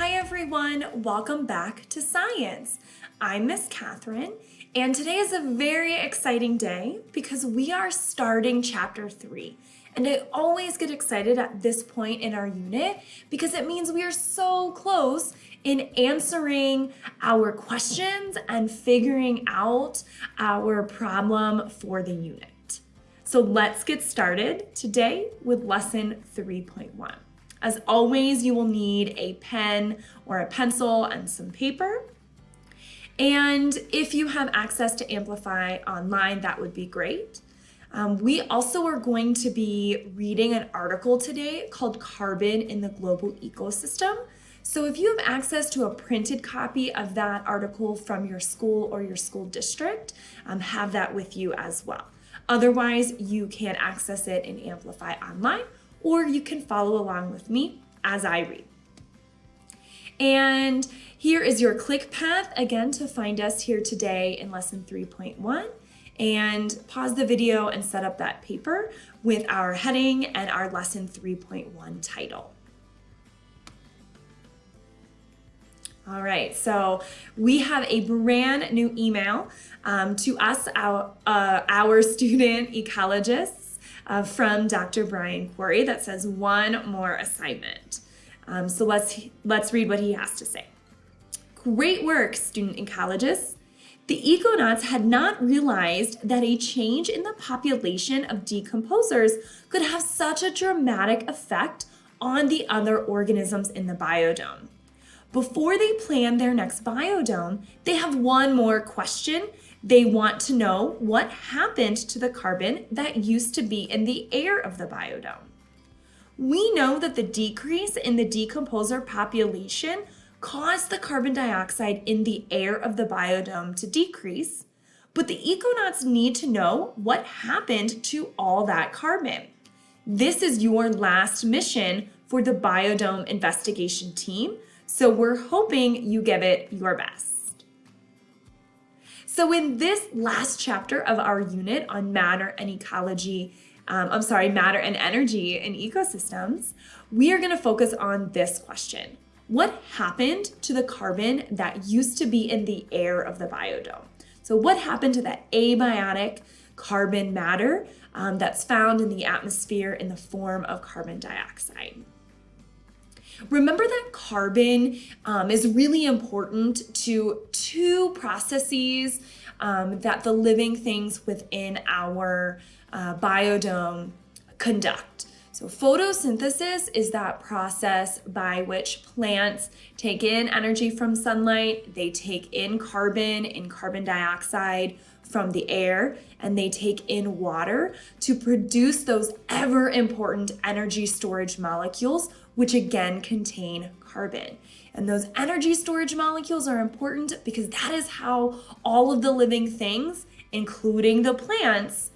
Hi everyone, welcome back to science. I'm Miss Catherine and today is a very exciting day because we are starting chapter three. And I always get excited at this point in our unit because it means we are so close in answering our questions and figuring out our problem for the unit. So let's get started today with lesson 3.1. As always, you will need a pen or a pencil and some paper. And if you have access to Amplify online, that would be great. Um, we also are going to be reading an article today called Carbon in the Global Ecosystem. So if you have access to a printed copy of that article from your school or your school district, um, have that with you as well. Otherwise, you can access it in Amplify online or you can follow along with me as I read. And here is your click path again to find us here today in lesson 3.1 and pause the video and set up that paper with our heading and our lesson 3.1 title. All right, so we have a brand new email um, to us, our, uh, our student ecologists, uh, from Dr. Brian Quarry that says one more assignment. Um, so let's, let's read what he has to say. Great work, student ecologists. The econauts had not realized that a change in the population of decomposers could have such a dramatic effect on the other organisms in the biodome. Before they plan their next biodome, they have one more question they want to know what happened to the carbon that used to be in the air of the biodome. We know that the decrease in the decomposer population caused the carbon dioxide in the air of the biodome to decrease, but the econauts need to know what happened to all that carbon. This is your last mission for the biodome investigation team, so we're hoping you give it your best. So in this last chapter of our unit on matter and ecology, um, I'm sorry, matter and energy in ecosystems, we are going to focus on this question. What happened to the carbon that used to be in the air of the biodome? So what happened to that abiotic carbon matter um, that's found in the atmosphere in the form of carbon dioxide? Remember that carbon um, is really important to two processes um, that the living things within our uh, biodome conduct. So photosynthesis is that process by which plants take in energy from sunlight, they take in carbon and carbon dioxide from the air, and they take in water to produce those ever important energy storage molecules which again contain carbon. And those energy storage molecules are important because that is how all of the living things, including the plants,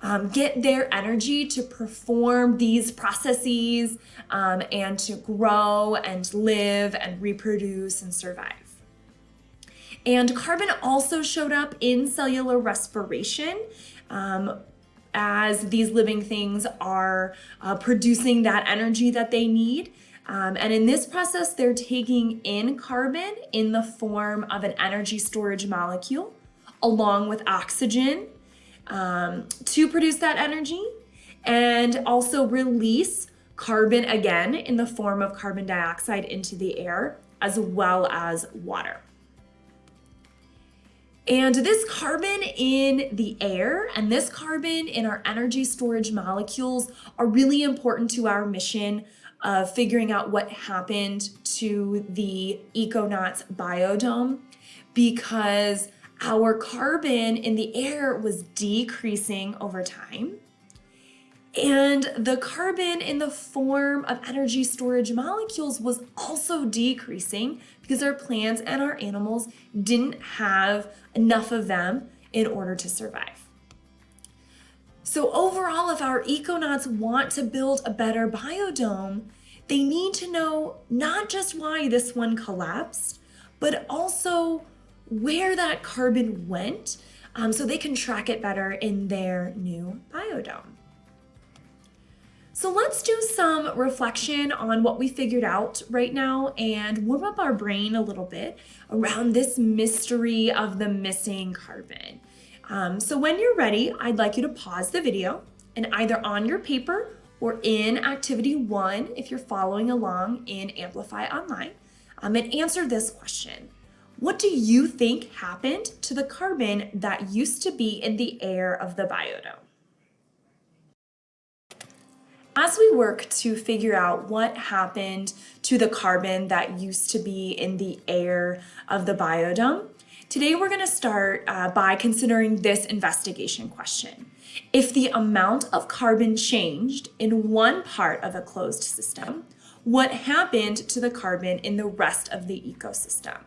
um, get their energy to perform these processes um, and to grow and live and reproduce and survive. And carbon also showed up in cellular respiration. Um, as these living things are uh, producing that energy that they need. Um, and in this process, they're taking in carbon in the form of an energy storage molecule along with oxygen um, to produce that energy and also release carbon again in the form of carbon dioxide into the air as well as water. And this carbon in the air and this carbon in our energy storage molecules are really important to our mission of figuring out what happened to the Econauts biodome because our carbon in the air was decreasing over time. And the carbon in the form of energy storage molecules was also decreasing because our plants and our animals didn't have enough of them in order to survive. So overall, if our econauts want to build a better biodome, they need to know not just why this one collapsed, but also where that carbon went um, so they can track it better in their new biodome. So let's do some reflection on what we figured out right now and warm up our brain a little bit around this mystery of the missing carbon. Um, so when you're ready, I'd like you to pause the video and either on your paper or in activity one, if you're following along in Amplify Online, um, and answer this question. What do you think happened to the carbon that used to be in the air of the biodome? As we work to figure out what happened to the carbon that used to be in the air of the biodome, today we're going to start uh, by considering this investigation question. If the amount of carbon changed in one part of a closed system, what happened to the carbon in the rest of the ecosystem?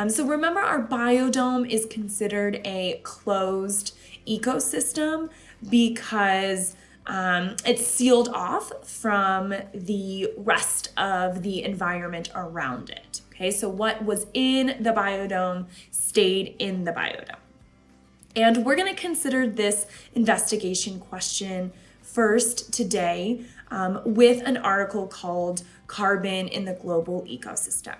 Um, so remember our biodome is considered a closed ecosystem because um, it's sealed off from the rest of the environment around it. Okay, so what was in the biodome stayed in the biodome. And we're going to consider this investigation question first today um, with an article called Carbon in the Global Ecosystem.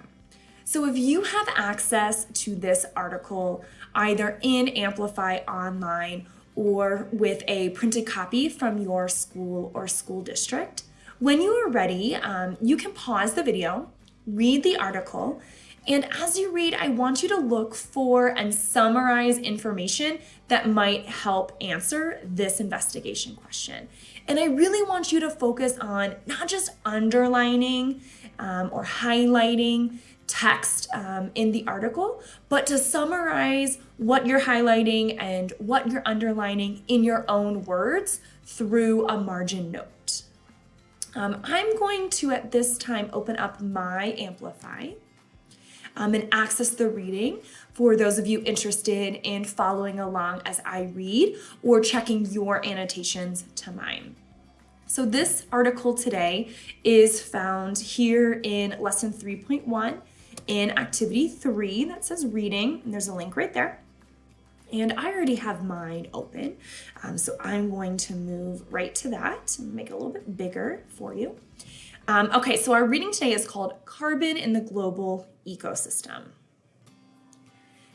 So if you have access to this article either in Amplify Online or with a printed copy from your school or school district. When you are ready, um, you can pause the video, read the article, and as you read, I want you to look for and summarize information that might help answer this investigation question. And I really want you to focus on not just underlining um, or highlighting text um, in the article, but to summarize what you're highlighting and what you're underlining in your own words through a margin note. Um, I'm going to at this time open up my Amplify um, and access the reading for those of you interested in following along as I read or checking your annotations to mine. So this article today is found here in lesson 3.1 in activity three that says reading, and there's a link right there. And I already have mine open, um, so I'm going to move right to that and make it a little bit bigger for you. Um, okay, so our reading today is called Carbon in the Global Ecosystem.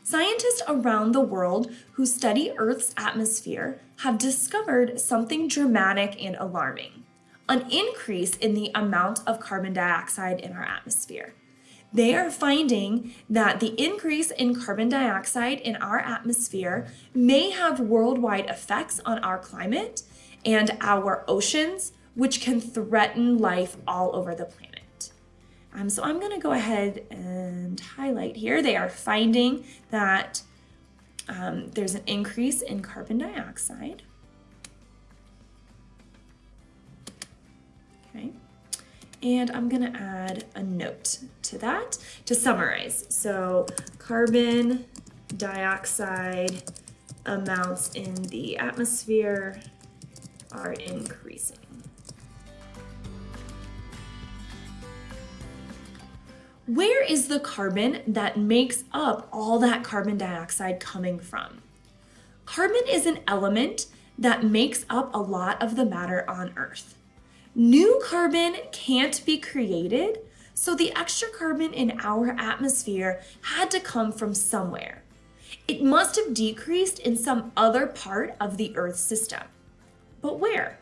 Scientists around the world who study Earth's atmosphere have discovered something dramatic and alarming, an increase in the amount of carbon dioxide in our atmosphere they are finding that the increase in carbon dioxide in our atmosphere may have worldwide effects on our climate and our oceans, which can threaten life all over the planet. Um, so I'm going to go ahead and highlight here. They are finding that um, there's an increase in carbon dioxide. And I'm gonna add a note to that to summarize. So carbon dioxide amounts in the atmosphere are increasing. Where is the carbon that makes up all that carbon dioxide coming from? Carbon is an element that makes up a lot of the matter on Earth. New carbon can't be created, so the extra carbon in our atmosphere had to come from somewhere. It must have decreased in some other part of the Earth system. But where?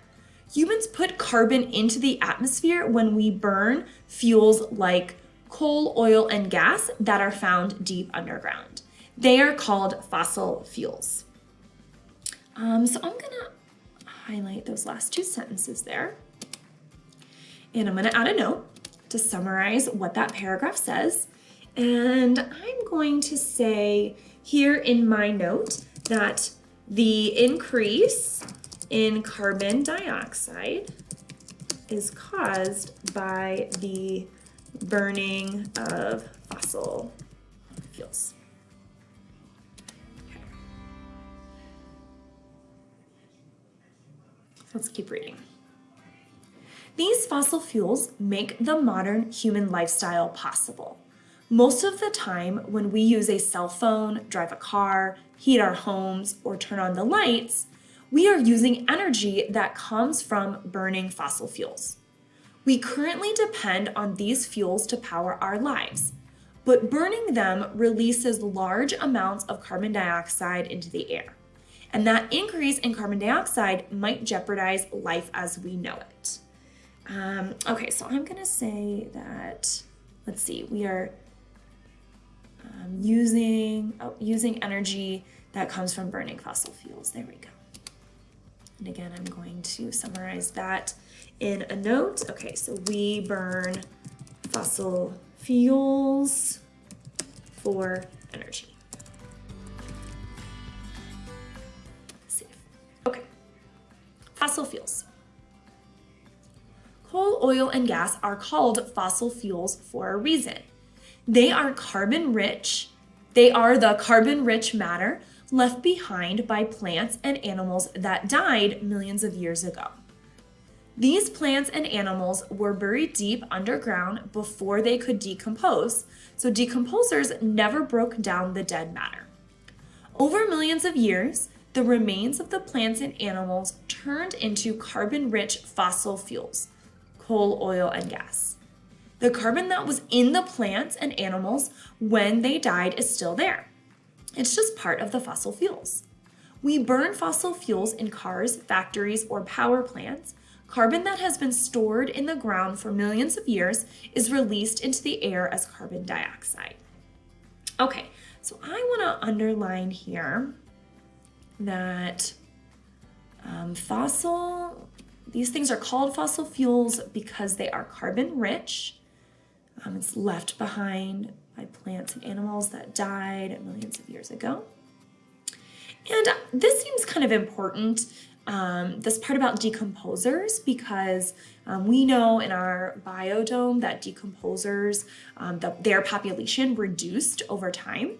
Humans put carbon into the atmosphere when we burn fuels like coal, oil, and gas that are found deep underground. They are called fossil fuels. Um, so I'm gonna highlight those last two sentences there. And I'm gonna add a note to summarize what that paragraph says. And I'm going to say here in my note that the increase in carbon dioxide is caused by the burning of fossil fuels. Okay. Let's keep reading. These fossil fuels make the modern human lifestyle possible. Most of the time, when we use a cell phone, drive a car, heat our homes, or turn on the lights, we are using energy that comes from burning fossil fuels. We currently depend on these fuels to power our lives, but burning them releases large amounts of carbon dioxide into the air. And that increase in carbon dioxide might jeopardize life as we know it. Um, okay, so I'm gonna say that, let's see, we are um, using, oh, using energy that comes from burning fossil fuels. There we go. And again, I'm going to summarize that in a note. Okay, so we burn fossil fuels for energy. Okay, fossil fuels. Coal, oil, and gas are called fossil fuels for a reason. They are carbon rich. They are the carbon rich matter left behind by plants and animals that died millions of years ago. These plants and animals were buried deep underground before they could decompose, so decomposers never broke down the dead matter. Over millions of years, the remains of the plants and animals turned into carbon-rich fossil fuels, coal, oil, and gas. The carbon that was in the plants and animals when they died is still there. It's just part of the fossil fuels. We burn fossil fuels in cars, factories, or power plants. Carbon that has been stored in the ground for millions of years is released into the air as carbon dioxide. Okay, so I want to underline here that um, fossil, these things are called fossil fuels because they are carbon rich. Um, it's left behind by plants and animals that died millions of years ago. And this seems kind of important, um, this part about decomposers, because um, we know in our biodome that decomposers, um, the, their population reduced over time.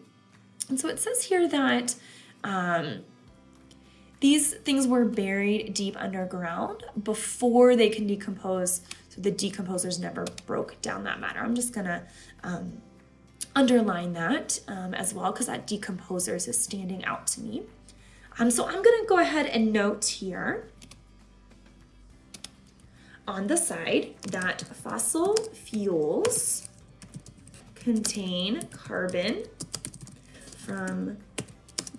And so it says here that um, these things were buried deep underground before they can decompose, so the decomposers never broke down that matter. I'm just gonna um, underline that um, as well because that decomposers is standing out to me. Um, so I'm gonna go ahead and note here on the side that fossil fuels contain carbon from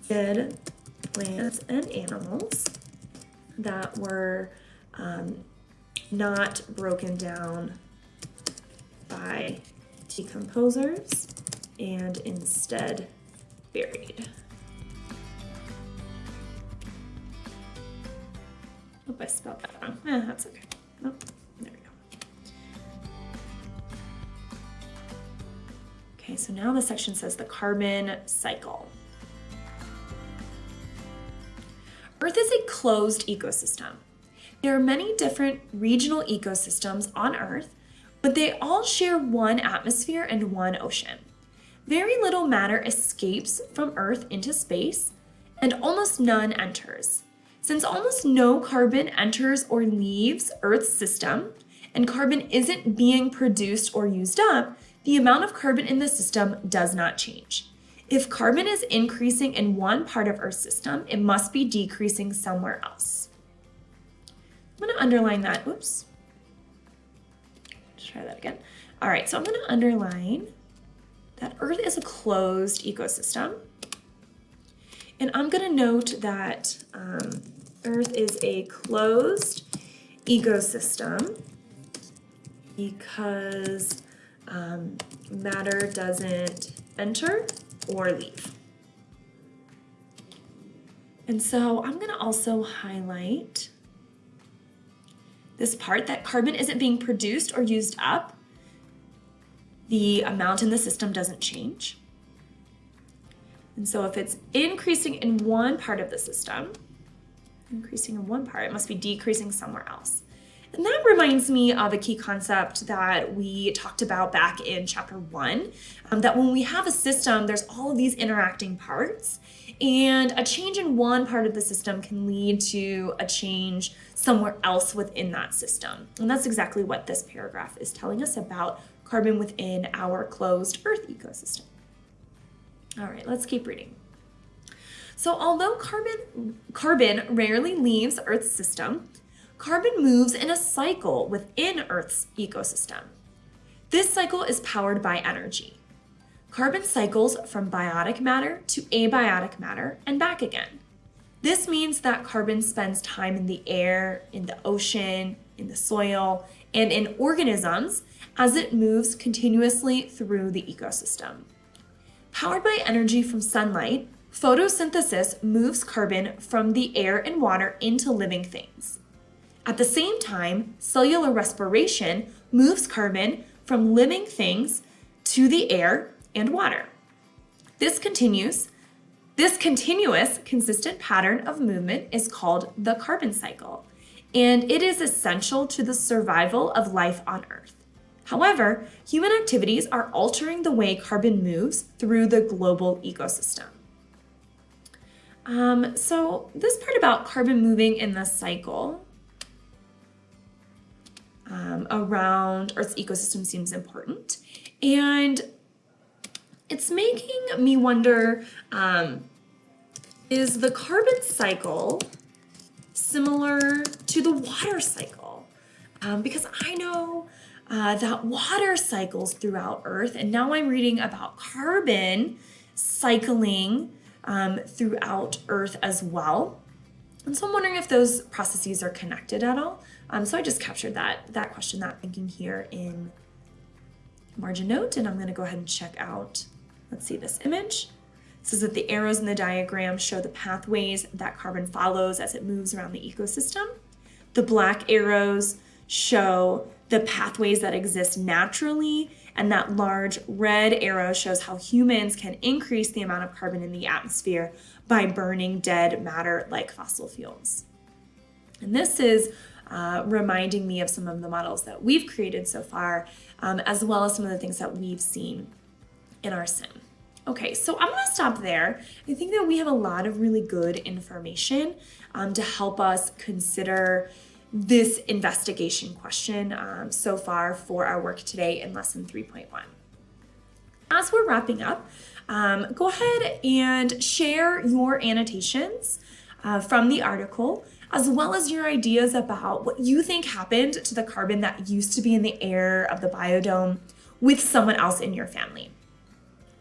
dead plants and animals that were um, not broken down by decomposers and instead buried. Hope I spelled that wrong. Eh, that's okay. There we go. Okay, so now the section says the carbon cycle. Earth is a closed ecosystem. There are many different regional ecosystems on Earth, but they all share one atmosphere and one ocean. Very little matter escapes from Earth into space, and almost none enters. Since almost no carbon enters or leaves Earth's system, and carbon isn't being produced or used up, the amount of carbon in the system does not change. If carbon is increasing in one part of Earth's system, it must be decreasing somewhere else. I'm going to underline that. Oops. Let's try that again. All right, so I'm going to underline that Earth is a closed ecosystem. And I'm going to note that um, Earth is a closed ecosystem because um, matter doesn't enter or leave. And so I'm going to also highlight this part that carbon isn't being produced or used up. The amount in the system doesn't change. And so if it's increasing in one part of the system, increasing in one part, it must be decreasing somewhere else. And that reminds me of a key concept that we talked about back in chapter one, um, that when we have a system, there's all of these interacting parts and a change in one part of the system can lead to a change somewhere else within that system. And that's exactly what this paragraph is telling us about carbon within our closed Earth ecosystem. All right, let's keep reading. So although carbon, carbon rarely leaves Earth's system, carbon moves in a cycle within Earth's ecosystem. This cycle is powered by energy. Carbon cycles from biotic matter to abiotic matter and back again. This means that carbon spends time in the air, in the ocean, in the soil, and in organisms as it moves continuously through the ecosystem. Powered by energy from sunlight, photosynthesis moves carbon from the air and water into living things. At the same time, cellular respiration moves carbon from living things to the air and water. This continues. This continuous, consistent pattern of movement is called the carbon cycle, and it is essential to the survival of life on Earth. However, human activities are altering the way carbon moves through the global ecosystem. Um, so this part about carbon moving in the cycle um, around Earth's ecosystem seems important. And it's making me wonder, um, is the carbon cycle similar to the water cycle? Um, because I know uh, that water cycles throughout Earth, and now I'm reading about carbon cycling um, throughout Earth as well. And so I'm wondering if those processes are connected at all. Um, so I just captured that, that question, that thinking here in margin note, and I'm gonna go ahead and check out, let's see this image. Says that the arrows in the diagram show the pathways that carbon follows as it moves around the ecosystem. The black arrows show the pathways that exist naturally, and that large red arrow shows how humans can increase the amount of carbon in the atmosphere by burning dead matter like fossil fuels. And this is uh, reminding me of some of the models that we've created so far, um, as well as some of the things that we've seen in our sim. Okay, so I'm gonna stop there. I think that we have a lot of really good information um, to help us consider this investigation question um, so far for our work today in lesson 3.1. As we're wrapping up, um, go ahead and share your annotations uh, from the article as well as your ideas about what you think happened to the carbon that used to be in the air of the biodome with someone else in your family.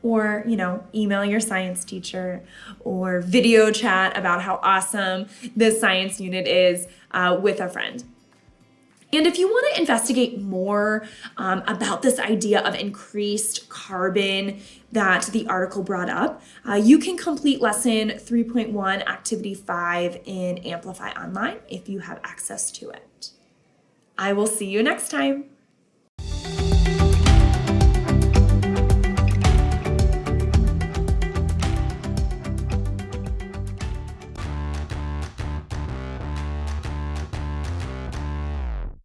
Or, you know, email your science teacher or video chat about how awesome this science unit is uh, with a friend. And if you want to investigate more um, about this idea of increased carbon that the article brought up, uh, you can complete lesson 3.1, activity 5 in Amplify Online if you have access to it. I will see you next time.